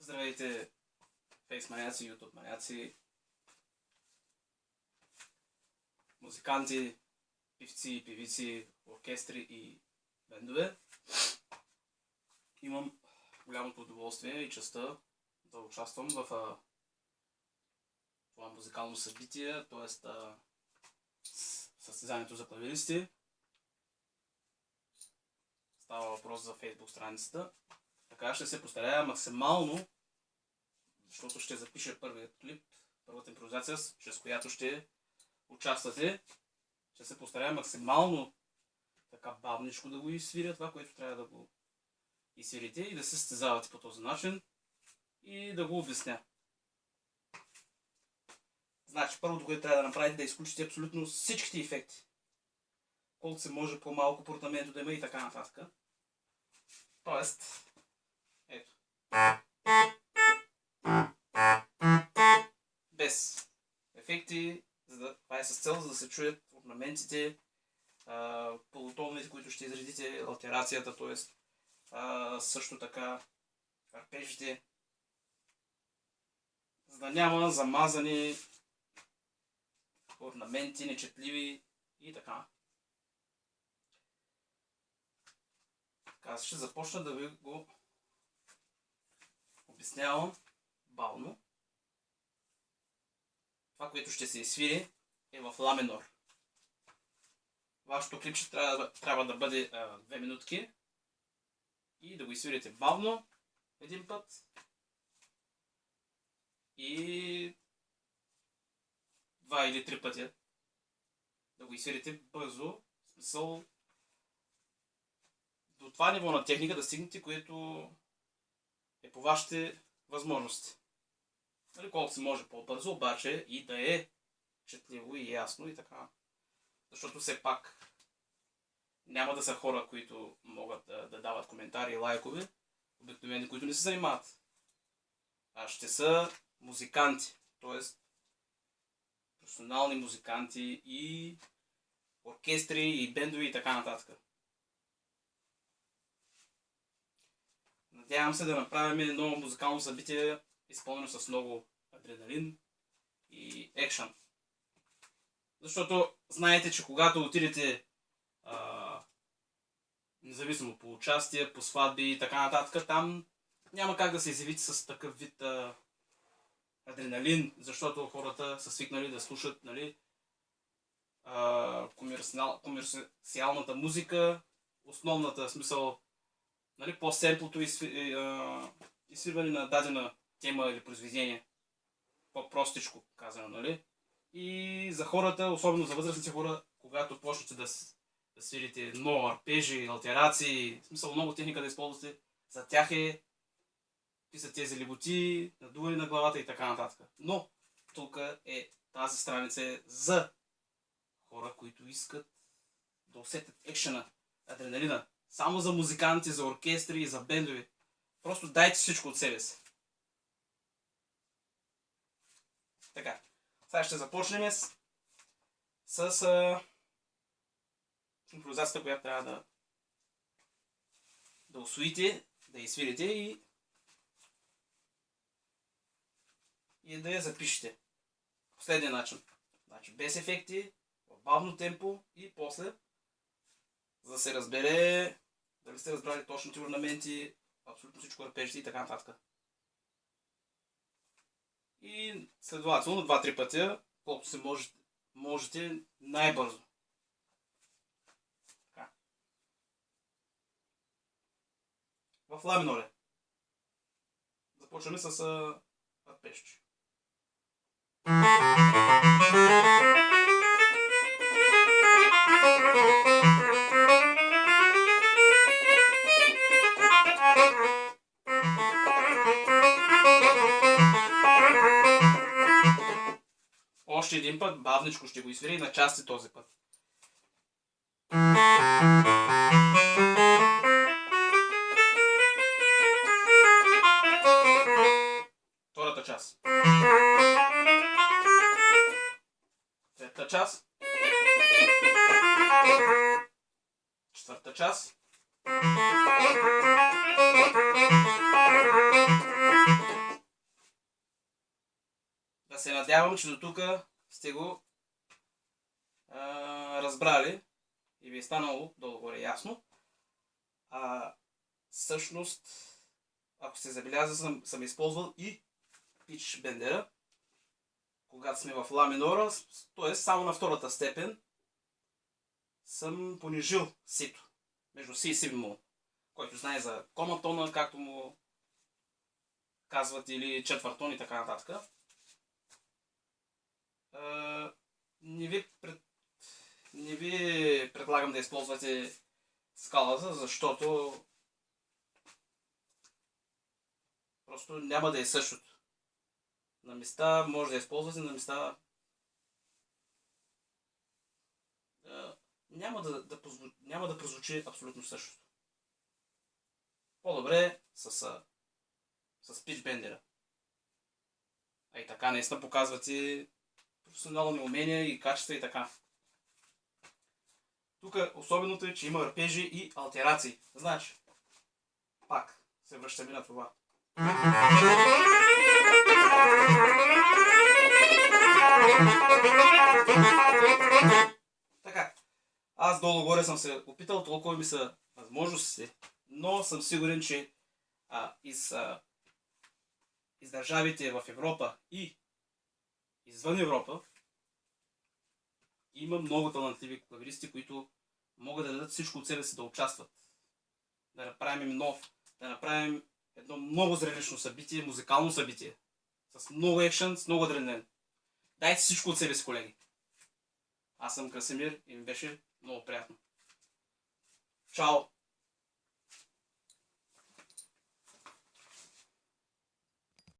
Здравейте, фейс маняци, ютуб маняци, музиканти, певци, певици, оркестри и бендове. Имам голямото удоволствие и честа да участвам в това музикално събитие, т.е. състезанието за клавиристи. Става въпрос за фейсбук страницата. Така ще се постарая максимално, защото ще запиша първият клип, първата импровизация, чрез която ще участвате. Ще се постарая максимално така бавничко да го изсвиря това, което трябва да го изсвирите и да се състезавате по този начин и да го обясня. Значи, първото, което трябва да направите, да изключите абсолютно всичките ефекти. Колкото се може по-малко портаменто да има и така нататък. Тоест, ето. Без ефекти, за да, това е с цел, за да се чуят орнаментите, полутоновете, които ще изредите, алтерацията, т.е. също така арпежите, за да няма замазани орнаменти, нечетливи и така. Аз ще започна да ви го обяснявам бавно. Това, което ще се изсвири е в ла минор. Вашето клипче трябва, трябва да бъде 2 минутки и да го изсвирите бавно един път и два или три пъти да го изсвирите бързо, смисъл до това ниво на техника да стигнете, което е по вашите възможности. Нали, колко се може по-бързо, обаче и да е четливо и ясно и така. Защото все пак няма да са хора, които могат да, да дават коментари и лайкове, обикновени, които не се занимават. А ще са музиканти, т.е. професионални музиканти и оркестри и бендови и така нататък. Надявам се да направим едно музикално събитие, изпълнено с много адреналин и екшън. Защото знаете, че когато отидете а, независимо по участие, по сватби и така нататък, там няма как да се изявите с такъв вид а, адреналин, защото хората са свикнали да слушат нали, комерциалната музика, основната смисъл нали, по-семплото изсвирване на дадена тема или произведение. По-простичко казано, нали? И за хората, особено за възрастните хора, когато почнете да, да свирите много арпежи, алтерации, смисъл много техника да използвате, за тях е какви са тези леботи, надуване на главата и така нататък. Но тук е тази страница е за хора, които искат да усетят екшена, адреналина. Само за музиканти, за оркестри за бендови. Просто дайте всичко от себе си. Така. Сега ще започнем с, с а, импровизацията, която трябва да да освоите, да изсвирите и и да я запишете. Последния начин. Значи без ефекти, в бавно темпо и после, за да се разбере дали сте разбрали точните орнаменти, абсолютно всичко арпежите и така нататък. И следователно два-три пътя, колкото се можете, можете най-бързо. В ла миноре. Започваме с арпежче. Още един път, бавничко ще го изсвири на части този път. Втората част. Част. Четвърта част. Да се надявам, че до тук сте го а, разбрали и ви е станало долу-горе ясно. А, всъщност, ако сте забелязали, съм, съм използвал и пич бендера, когато сме в ла минора, т.е. само на втората степен съм понижил сито между си и си бемол, който знае за коматона, както му казват, или четвъртон и така нататък. не ви, пред... не ви предлагам да използвате скалата, защото просто няма да е същото. На места може да използвате, на места няма да, да, няма да прозвучи абсолютно същото. По-добре с, с питчбендера. А и така наистина показвате професионални умения и качества и така. Тук особеното е, че има арпежи и алтерации. Значи, пак се връщаме на това. Така, аз долу-горе съм се опитал, толкова ми са възможности, но съм сигурен, че а, из, а, из държавите в Европа и извън Европа има много талантливи клавиристи, които могат да дадат всичко от себе си да участват. Да направим нов, да направим едно много зрелищно събитие, музикално събитие. С много екшен, с много адреналин. Дайте всичко от себе си, колеги. Аз съм Красимир и ми беше много приятно. Чао!